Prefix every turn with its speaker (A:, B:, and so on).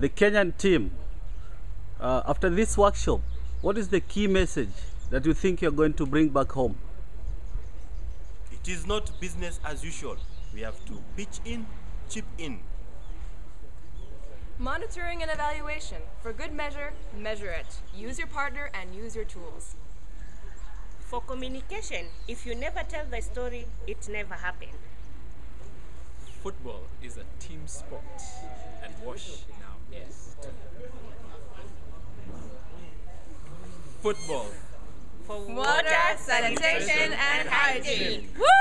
A: the Kenyan team, uh, after this workshop, what is the key message that you think you're going to bring back home?
B: It is not business as usual. We have to pitch in, chip in.
C: Monitoring and evaluation. For good measure, measure it. Use your partner and use your tools.
D: For communication, if you never tell the story, it never happened.
E: Football is a team sport and wash now is. Football.
D: For
C: Water, sanitation, and hygiene.
D: Woo!